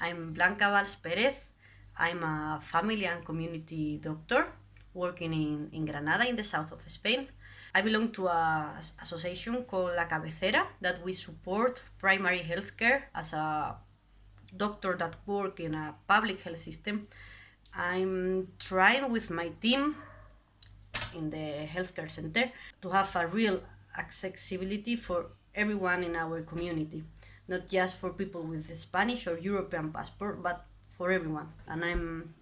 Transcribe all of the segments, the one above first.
I'm Blanca Valls Perez. I'm a family and community doctor working in, in Granada in the south of Spain. I belong to a association called La Cabecera that we support primary healthcare as a doctor that work in a public health system. I'm trying with my team in the healthcare center to have a real accessibility for everyone in our community, not just for people with Spanish or European passport, but for everyone. And I'm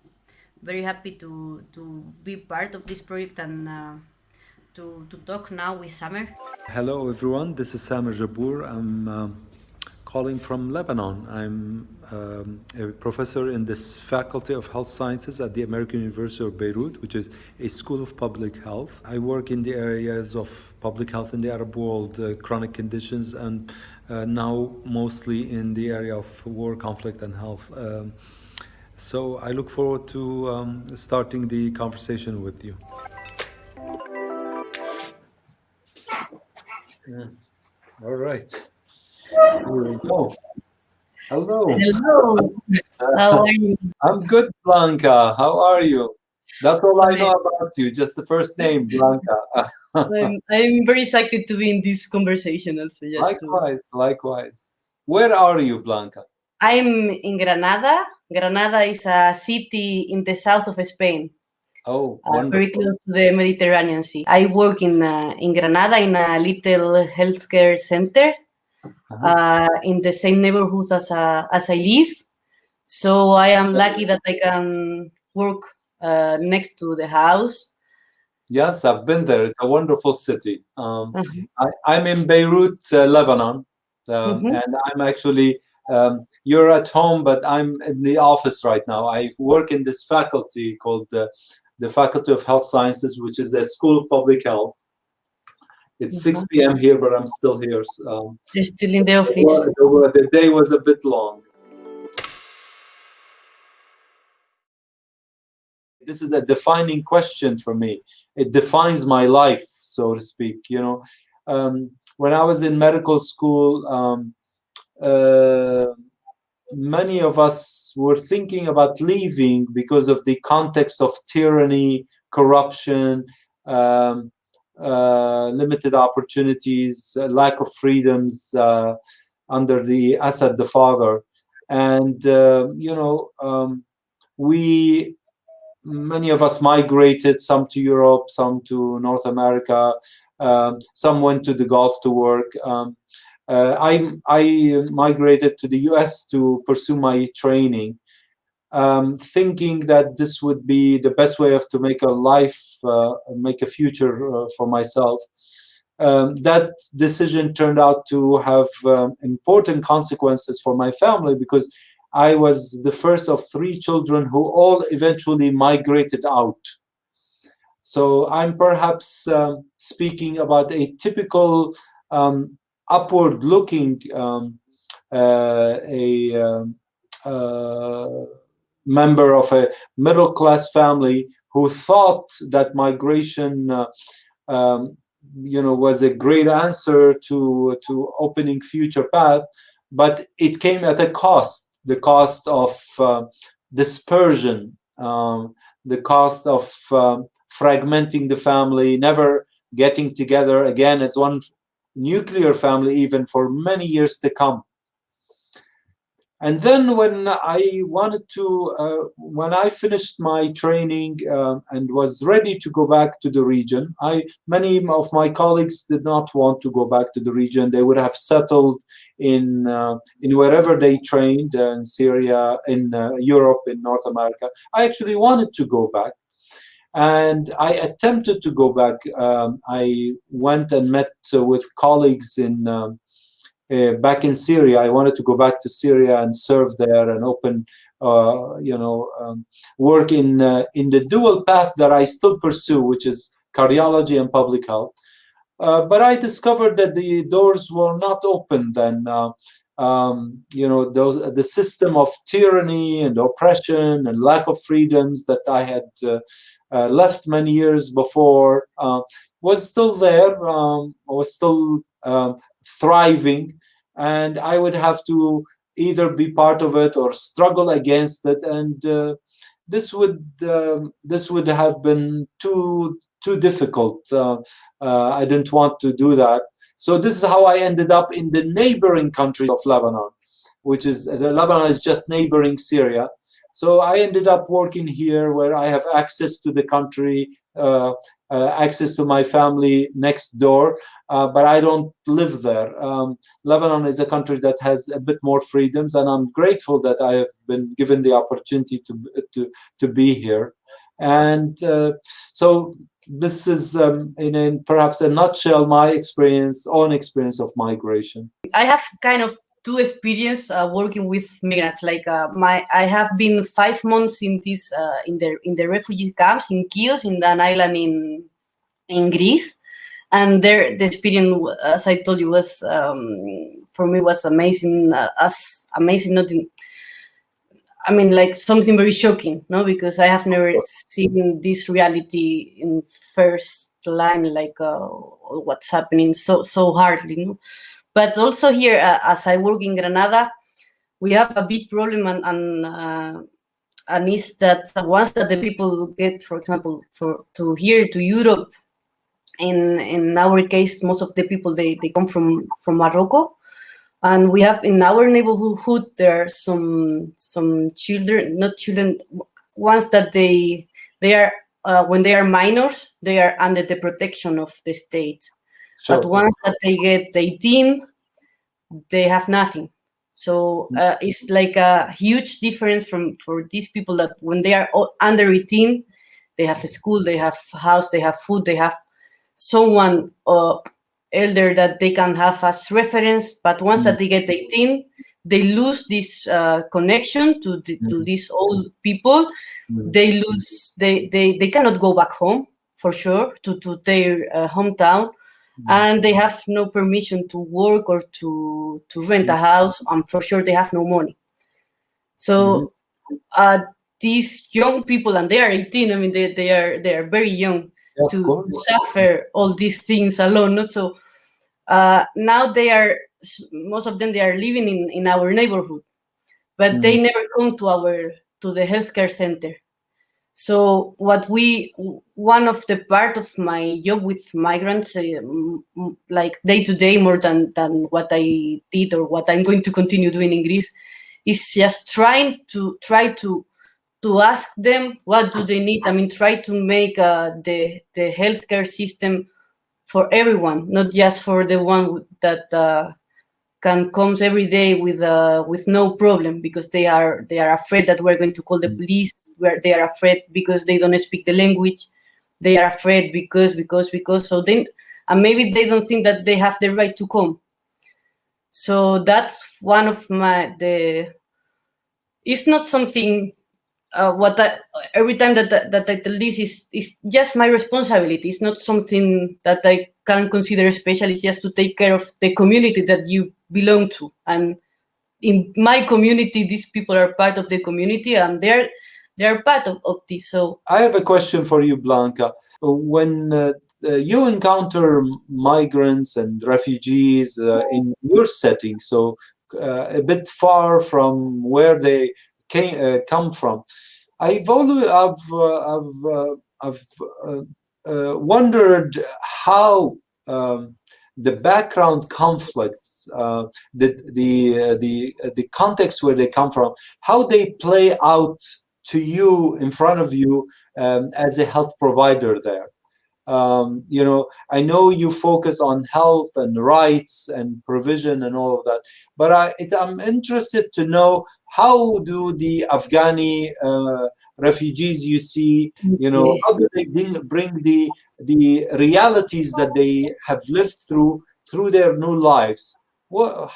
very happy to, to be part of this project and uh, to, to talk now with Samer. Hello everyone, this is Samer Jabbour. I'm uh, calling from Lebanon. I'm um, a professor in this Faculty of Health Sciences at the American University of Beirut, which is a school of public health. I work in the areas of public health in the Arab world, uh, chronic conditions, and uh, now mostly in the area of war, conflict, and health. Um, so I look forward to um, starting the conversation with you. Yeah. All right. Here we go. Hello. Hello. How are you? I'm good, Blanca. How are you? That's all I know about you, just the first name, Blanca. I'm, I'm very excited to be in this conversation also. Likewise, to... likewise. Where are you, Blanca? I'm in Granada. Granada is a city in the south of Spain. Oh, uh, very close to the Mediterranean Sea. I work in uh, in Granada in a little healthcare center uh uh, in the same neighborhood as uh, as I live. So I am lucky that I can work uh, next to the house. Yes, I've been there. It's a wonderful city. Um, -huh. I, am in Beirut, Lebanon, um, -huh. and I'm actually um, you're at home, but I'm in the office right now. I work in this faculty called uh, the Faculty of Health Sciences, which is a school of public health. It's 6 p.m. Here, but I'm still here. Um, You're still in the office. The, the day was a bit long. This is a defining question for me. It defines my life, so to speak. You know, um, when I was in medical school, um, uh, many of us were thinking about leaving because of the context of tyranny, corruption, um, limited opportunities, uh, lack of freedoms uh, under the Assad the father. And, uh, you know, um, we, many of us migrated, some to Europe, some to North America, um, some went to the Gulf to work. Um, uh, I, I migrated to the US to pursue my training, um, thinking that this would be the best way of to make a life, uh, make a future uh, for myself. Um, that decision turned out to have um, important consequences for my family because I was the first of three children who all eventually migrated out. So I'm perhaps um, speaking about a typical um, upward looking um, uh, a uh, member of a middle class family who thought that migration uh, um, you know was a great answer to to opening future path but it came at a cost the cost of uh, dispersion um, the cost of um, fragmenting the family never getting together again as one nuclear family even for many years to come. And then when I wanted to, uh, when I finished my training uh, and was ready to go back to the region, I many of my colleagues did not want to go back to the region. They would have settled in uh, in wherever they trained uh, in Syria, in uh, Europe, in North America. I actually wanted to go back, and I attempted to go back. Um, I went and met uh, with colleagues in um, uh, back in Syria. I wanted to go back to Syria and serve there and open, uh, you know, um, work in uh, in the dual path that I still pursue, which is cardiology and public health. Uh, but I discovered that the doors were not opened, and uh, um, you know, those the system of tyranny and oppression and lack of freedoms that I had uh, left many years before was still there, um, was still um, thriving, and I would have to either be part of it or struggle against it, and uh, this would um, this would have been too too difficult. Uh, uh, I didn't want to do that. So this is how I ended up in the neighboring countries of Lebanon, which is uh, Lebanon is just neighboring Syria. So I ended up working here where I have access to the country, uh, uh, access to my family next door, uh, but I don't live there. Um, Lebanon is a country that has a bit more freedoms, and I'm grateful that I have been given the opportunity to to to be here. And uh, so this is, um, in, in perhaps a nutshell, my experience, own experience of migration. I have kind of two experience uh, working with migrants. Like uh, my, I have been five months in this uh, in the in the refugee camps in Chios, in an island in in Greece, and there the experience, as I told you, was um, for me was amazing. Uh, as amazing, not in, I mean, like something very shocking, no? Because I have never seen this reality in first line, like uh, what's happening so so hardly. No? But also here, uh, as I work in Granada, we have a big problem, and and, uh, and is that once that the people get, for example, for to here to Europe, in in our case, most of the people they they come from from Morocco. And we have in our neighborhood there are some some children not children ones that they they are uh, when they are minors they are under the protection of the state sure. but once that they get 18 they have nothing so mm. uh, it's like a huge difference from for these people that when they are under 18 they have a school they have a house they have food they have someone uh, elder that they can have as reference, but once mm that they get 18, they lose this uh, connection to the, mm to these old people. mm They lose, they, they, they cannot go back home for sure to, to their uh, hometown. And they have no permission to work or to, to rent a house. And for sure they have no money. So uh, these young people, and they are 18, I mean, they, they are they are very young to suffer all these things alone. Not so uh, now they are most of them they are living in in our neighborhood, but mm. they never come to our to the healthcare center. So what we one of the part of my job with migrants, uh, like day to day, more than than what I did or what I'm going to continue doing in Greece, is just trying to try to to ask them what do they need. I mean, try to make uh, the the healthcare system for everyone, not just for the one that uh, can comes every day with uh, with no problem because they are they are afraid that we're going to call the mm. police. Where they are afraid because they don't speak the language. They are afraid because because because. So then, and maybe they don't think that they have the right to come. So that's one of my the. It's not something uh, what I, every time that, that, that I tell this is, is just my responsibility. It's not something that I can consider special. It's just to take care of the community that you belong to. And in my community, these people are part of the community and they're they're part of, of this. So I have a question for you, Blanca. When uh, uh you encounter migrants and refugees uh, in your setting, so uh, a bit far from where they came, uh, come from. I've always I've uh, I've, I've wondered how um, the background conflicts, uh, the the the the context where they come from, how they play out to you in front of you um, as a health provider there. Um, you know, I know you focus on health and rights and provision and all of that, but I, am interested to know how do the Afghani uh, refugees you see, you know, how do they bring the the realities that they have lived through through their new lives? What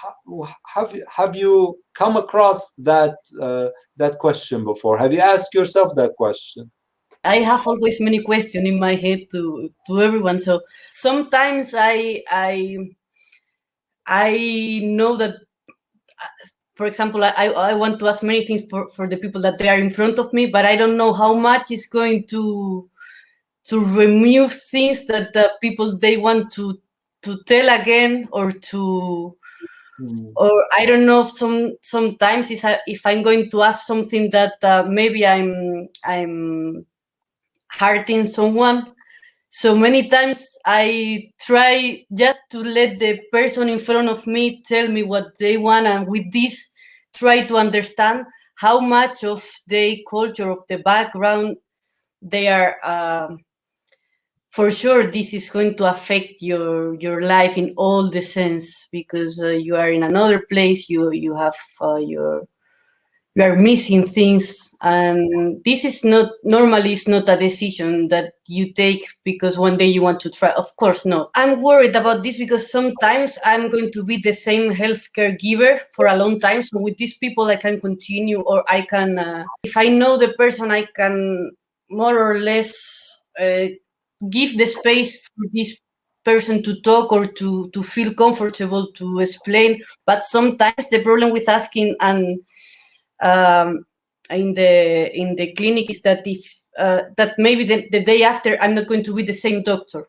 have have you come across that uh, that question before? Have you asked yourself that question? I have always many questions in my head to to everyone. So sometimes I I I know that for example, I, I want to ask many things for, for the people that they are in front of me, but I don't know how much is going to to remove things that the people they want to to tell again or to mm. or I don't know some sometimes is if I'm going to ask something that uh, maybe I'm I'm hurting someone so many times I try just to let the person in front of me tell me what they want and with this try to understand how much of the culture of the background they are uh, for sure this is going to affect your your life in all the sense because uh, you are in another place you you have uh, your you are missing things and this is not normally it's not a decision that you take because one day you want to try. Of course not. I'm worried about this because sometimes i'm going to be the same healthcare giver for a long time. So with these people i can continue or i can uh, if i know the person i can more or less uh, give the space for this person to talk or to to feel comfortable to explain but sometimes the problem with asking and um, in the in the clinic is that if uh, that maybe the, the day after I'm not going to be the same doctor.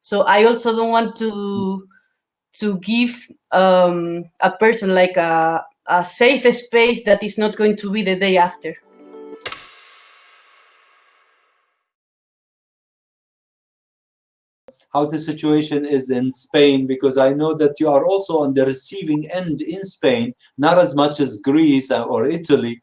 So I also don't want to to give um, a person like a, a safe space that is not going to be the day after. How the situation is in Spain because I know that you are also on the receiving end in Spain, not as much as Greece or Italy,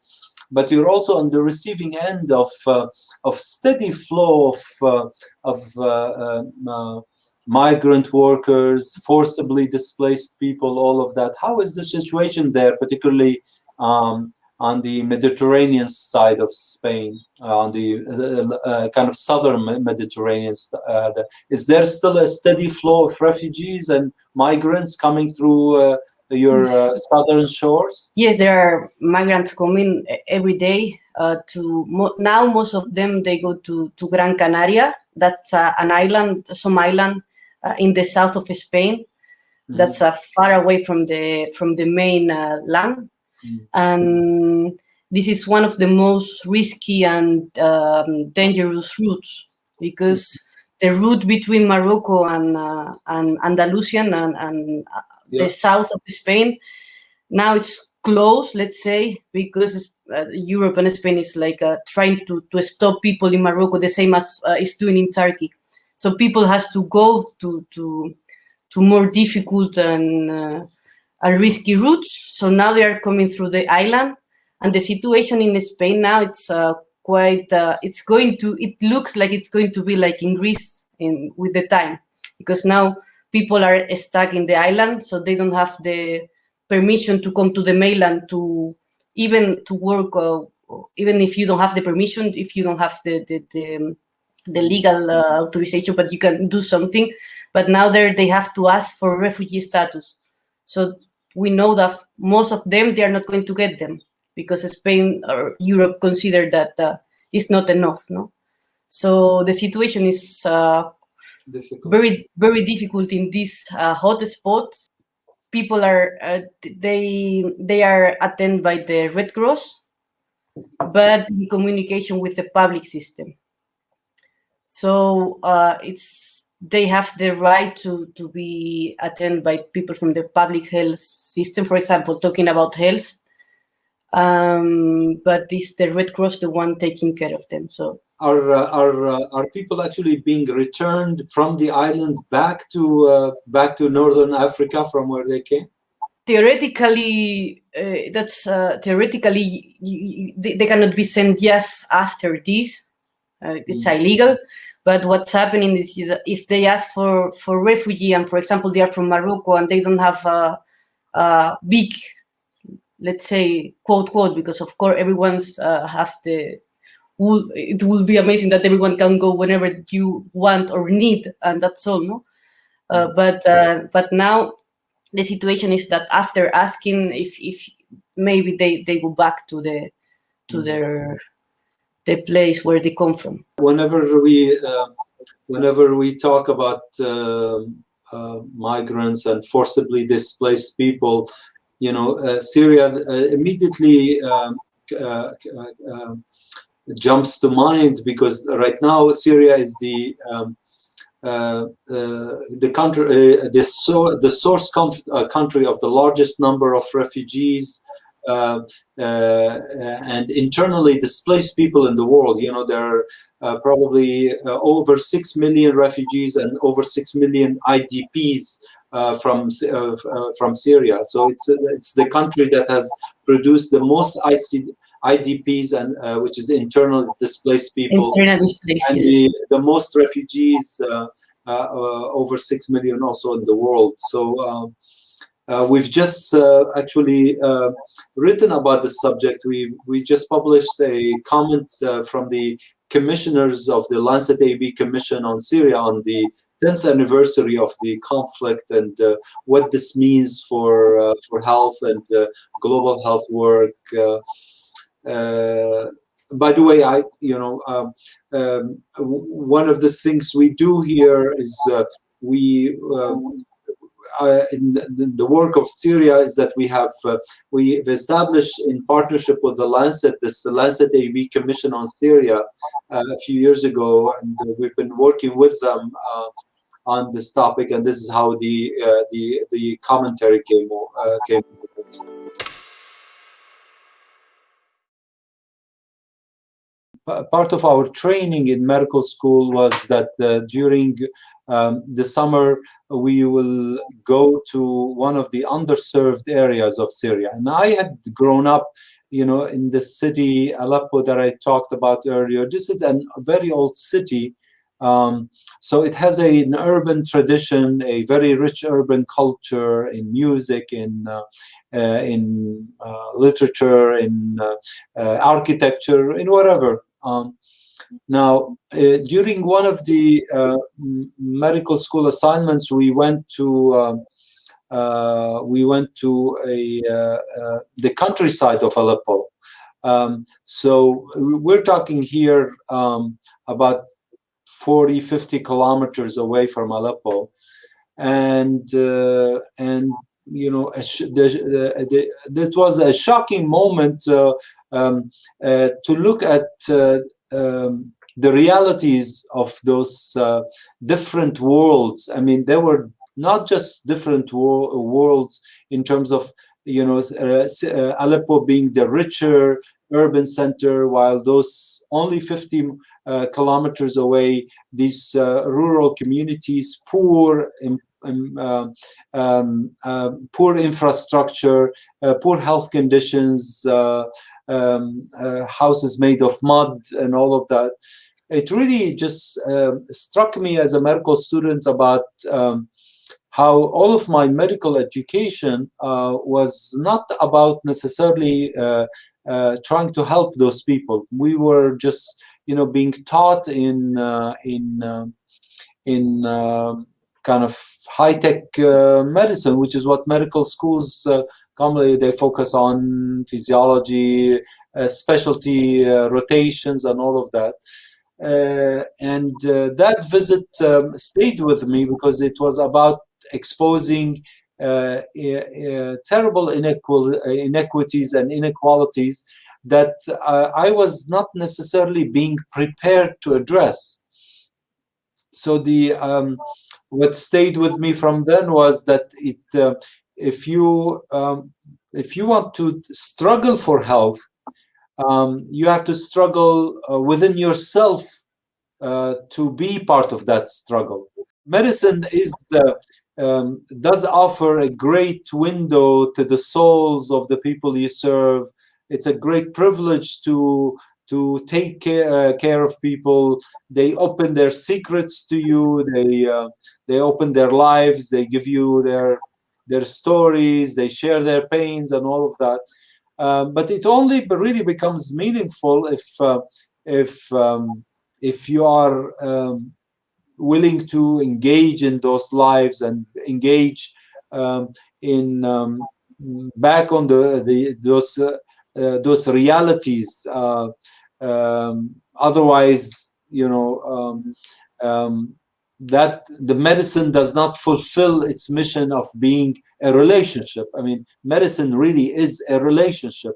but you're also on the receiving end of uh, of steady flow of uh, of uh, um, uh, migrant workers, forcibly displaced people, all of that. How is the situation there, particularly um, on the Mediterranean side of Spain, uh, on the uh, uh, kind of southern Mediterranean. Uh, is there still a steady flow of refugees and migrants coming through uh, your uh, southern shores? Yes, there are migrants coming every day. to mo now, most of them they go to to Gran Canaria. That's an island, some island in the south of Spain. Mm -hmm. That's far away from the from the main land. And this is one of the most risky and um, dangerous routes because the route between Morocco and, uh, and Andalusian and, and uh, yeah. the south of Spain, now it's closed, let's say, because uh, Europe and Spain is like uh, trying to, to stop people in Morocco the same as uh, it's doing in Turkey. So people has to go to to to more difficult and risky routes. So now they are coming through the island and the situation in Spain now it's uh, quite, uh, it's going to, it looks like it's going to be like in Greece in with the time because now people are stuck in the island so they don't have the permission to come to the mainland to even to work uh, even if you don't have the permission if you don't have the the, the, the legal uh, authorization but you can do something but now there they have to ask for refugee status so we know that most of them, they are not going to get them because Spain or Europe consider that uh, it's not enough, no? So the situation is uh, very, very difficult in these uh, hot spots. People are, uh, they, they are attended by the Red Cross, but in communication with the public system. So uh, it's they have the right to, to be attended by people from the public health system, for example, talking about health. Um, but it's the Red Cross the one taking care of them. So are uh, are uh, are people actually being returned from the island back to uh, back to northern Africa from where they came? Theoretically, uh, that's uh, theoretically they, they, cannot be sent just after this. Uh, it's mm. illegal but what's happening is, if they ask for, for refugee and, for example, they are from Morocco and they don't have a, a big, let's say, quote, quote, because of course everyone's uh, have the, will, it will be amazing that everyone can go whenever you want or need, and that's all, no? Uh, but uh, but now the situation is that after asking if if maybe they they go back to the to mm. their the place where they come from. Whenever we, uh, whenever we talk about uh, uh, migrants and forcibly displaced people, you know, uh, Syria uh, immediately um, uh, jumps to mind because right now Syria is the um, uh, uh, the country, uh, the, so, the source country of the largest number of refugees Um, uh, and internally displaced people in the world. You know, there are uh, probably uh, over 6 million refugees and over 6 million IDPs uh, from uh, uh, from Syria. So it's it's the country that has produced the most IC, IDPs and which is internal displaced people, internal displaced, and the, the most refugees, over six million also in the world. So. Um, Uh, we've just uh, actually uh, written about the subject. We we just published a comment from the commissioners of the Lancet AUB Commission on Syria on the 10th anniversary of the conflict and uh, what this means for uh, for health and uh, global health work. Uh, uh, by the way, I you know um, um, one of the things we do here is uh, we uh, in the, the, work of Syria is that we have uh, we've established in partnership with the Lancet this Lancet AUB Commission on Syria uh, a few years ago, and we've been working with them uh, on this topic, and this is how the uh, the the commentary came uh, came. Part of our training in medical school was that uh, during um, the summer we will go to one of the underserved areas of Syria. And I had grown up, you know, in the city Aleppo that I talked about earlier. This is a very old city. Um, so it has a, an urban tradition, a very rich urban culture in music, in uh, uh, in uh, literature, in uh, uh, architecture, in whatever. Um, now, uh, during one of the uh, medical school assignments, we went to um, uh, we went to a uh, uh, the countryside of Aleppo. Um, so we're talking here um, about 40, 50 kilometers away from Aleppo, and uh, and you know, this was a shocking moment uh, um, uh, to look at uh, um, the realities of those uh, different worlds. I mean, there were not just different wor worlds in terms of, you know, uh, uh, Aleppo being the richer urban center, while those only 50 kilometers away, these rural communities, poor, um, uh, uh, poor infrastructure, uh, poor health conditions, um, houses made of mud and all of that. It really just um, struck me as a medical student about um, how all of my medical education uh, was not about necessarily uh, uh, trying to help those people. We were just, you know, being taught in in in um, kind of high-tech uh, medicine, which is what medical schools uh, commonly they focus on physiology, uh, specialty uh, rotations, and all of that. Uh, and uh, that visit um, stayed with me because it was about exposing terrible inequities and inequalities that I was not necessarily being prepared to address. So the um, what stayed with me from then was that it uh, if you um, if you want to struggle for health um, you have to struggle uh, within yourself uh, to be part of that struggle medicine is uh, um, does offer a great window to the souls of the people you serve it's a great privilege to to take care, uh, care of people. They open their secrets to you. They uh, they open their lives. They give you their their stories. They share their pains and all of that. Um, but it only really becomes meaningful if uh, if um, if you are um, willing to engage in those lives and engage um, in um, back on the the those uh, uh, those realities. Uh, um, otherwise, you know, that the medicine does not fulfill its mission of being a relationship. I mean, medicine really is a relationship.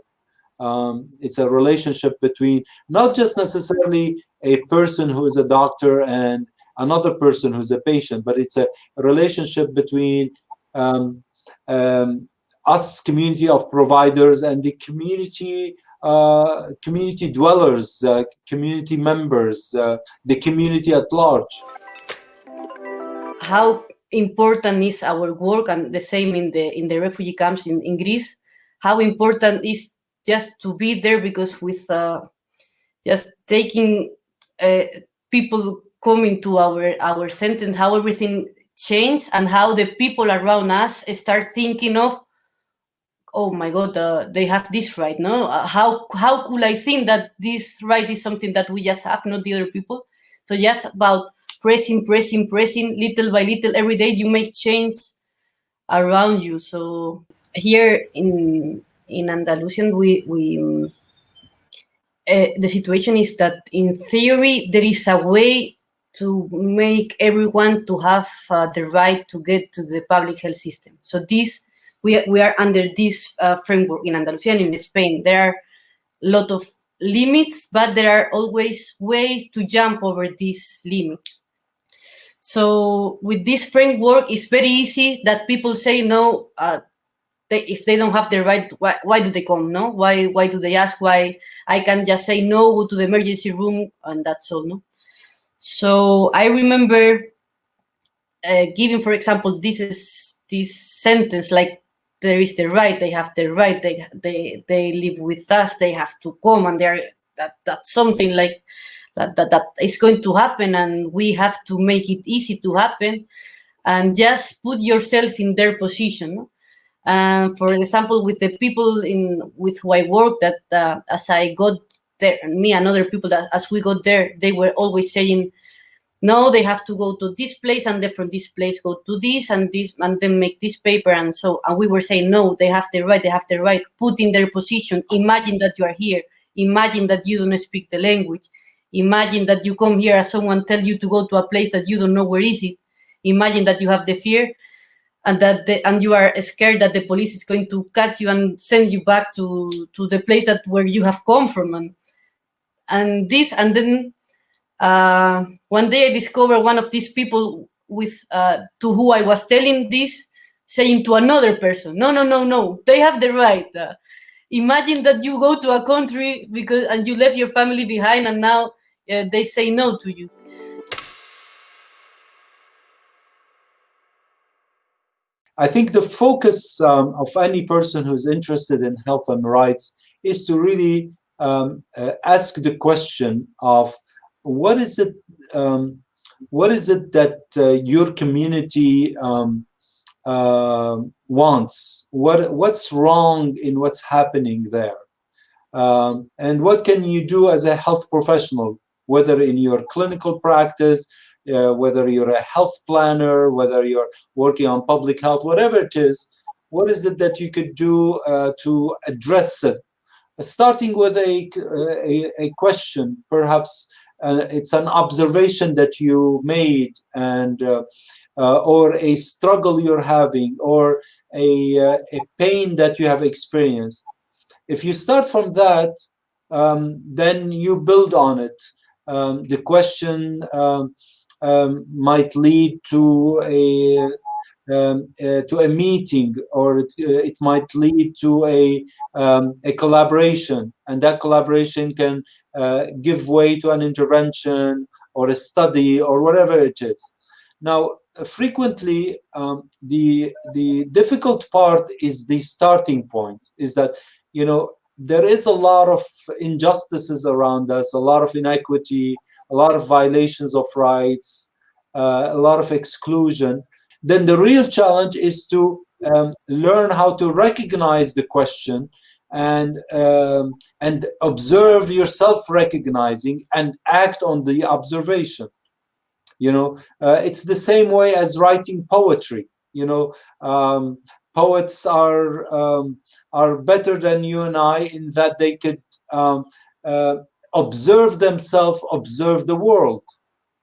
Um, it's a relationship between not just necessarily a person who is a doctor and another person who's a patient, but it's a relationship between um, um, us, community of providers, and the community uh, community dwellers, uh, community members, uh, the community at large. How important is our work, and the same in the in the refugee camps in, in Greece? How important is just to be there because with uh, just taking uh, people coming to our our sentence, how everything changed and how the people around us start thinking of oh my god uh, they have this right no uh, how how could i think that this right is something that we just have not the other people so just about pressing pressing pressing little by little every day you make change around you so here in in andalusian we we uh, the situation is that in theory there is a way to make everyone to have uh, the right to get to the public health system. So this, we, we are under this uh, framework in Andalusia and in Spain. There are a lot of limits, but there are always ways to jump over these limits. So with this framework, it's very easy that people say, no, uh, they, if they don't have the right, why, why do they come, no? Why, why do they ask why I can just say no, go to the emergency room, and that's all, no? So I remember uh, giving, for example, this is this sentence like there is the right, they have the right, they they they live with us, they have to come, and they're that that's something like that that that is going to happen, and we have to make it easy to happen, and just put yourself in their position. And for example, with the people in with who I work, that uh, as I got there, me and other people that as we got there, they were always saying, no, they have to go to this place and then from this place go to this and this and then make this paper and so and we were saying no, they have the right, they have the right, put in their position. Imagine that you are here. Imagine that you don't speak the language. Imagine that you come here as someone tell you to go to a place that you don't know where is it. Imagine that you have the fear and that the, and you are scared that the police is going to catch you and send you back to to the place that where you have come from and and this and then uh, one day I discovered one of these people with uh, to who I was telling this saying to another person, no, no, no, no, they have the right. Uh, imagine that you go to a country because and you left your family behind and now uh, they say no to you. I think the focus um, of any person who's interested in health and rights is to really um, uh, ask the question of what is it um, what is it that uh, your community um, uh, wants what what's wrong in what's happening there um, and what can you do as a health professional whether in your clinical practice uh, whether you're a health planner whether you're working on public health whatever it is what is it that you could do uh, to address it starting with a, a, a question, perhaps uh, it's an observation that you made and uh, uh, or a struggle you're having or a, uh, a pain that you have experienced. If you start from that, um, then you build on it. Um, the question um, um might lead to a um, uh, to a meeting or it, uh, it might lead to a, um, a collaboration and that collaboration can uh, give way to an intervention or a study or whatever it is. Now, frequently, um, the, the difficult part is the starting point, is that, you know, there is a lot of injustices around us, a lot of inequity, a lot of violations of rights, uh, a lot of exclusion. Then the real challenge is to um, learn how to recognize the question and um, and observe yourself recognizing and act on the observation. You know uh, it's the same way as writing poetry. You know um, poets are um, are better than you and I in that they could um, uh, observe themselves observe the world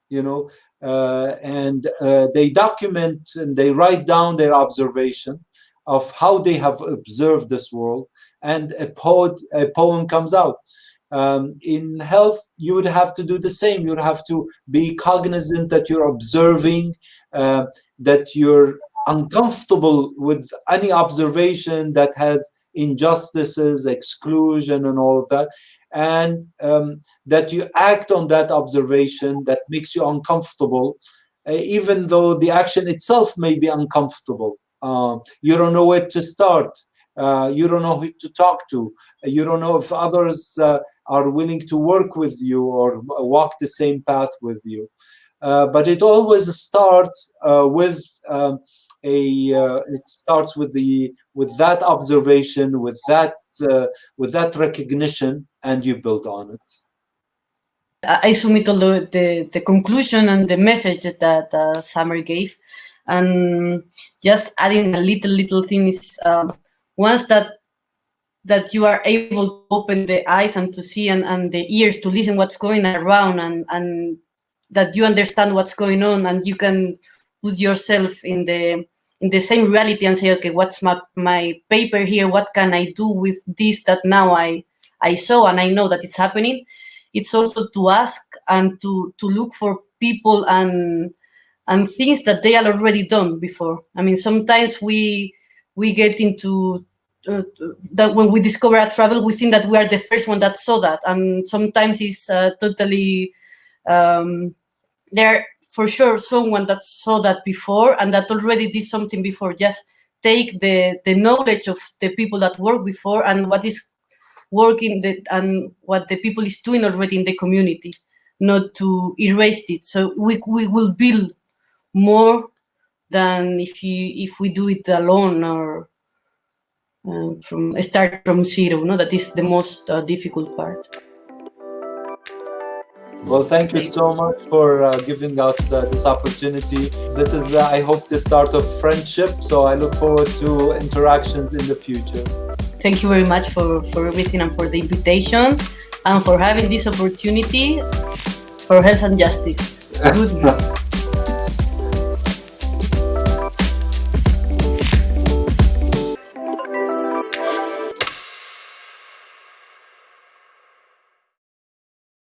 you know uh, and uh, they document and they write down their observation of how they have observed this world and a, poet, a poem comes out. Um, in health, you would have to do the same. You would have to be cognizant that you're observing, uh, that you're uncomfortable with any observation that has injustices, exclusion, and all of that, and um, that you act on that observation that makes you uncomfortable, uh, even though the action itself may be uncomfortable. Uh, you don't know where to start. Uh, you don't know who to talk to. You don't know if others uh, are willing to work with you or walk the same path with you. Uh, but it always starts uh, with um, a. Uh, it starts with the with that observation, with that uh, with that recognition, and you build on it. I submit all the, the, the conclusion and the message that uh, Samer gave, and just adding a little little thing is um, once that that you are able to open the eyes and to see and, and the ears to listen what's going around and, and that you understand what's going on and you can put yourself in the in the same reality and say okay what's my my paper here? What can i do with this that now i i saw and i know that it's happening? It's also to ask and to to look for people and and things that they are already done before. I mean sometimes we we get into uh, that when we discover a travel, we think that we are the first one that saw that, and sometimes it's uh, totally um, there for sure someone that saw that before and that already did something before. Just take the the knowledge of the people that work before and what is working the, and what the people is doing already in the community, not to erase it. So we we will build more than if you if we do it alone or uh, from start from zero. No, that is the most uh, difficult part. Well, thank you so much for uh, giving us uh, this opportunity. This is, the, I hope, the start of friendship. So I look forward to interactions in the future. Thank you very much for, for everything and for the invitation and for having this opportunity for health and justice. Good.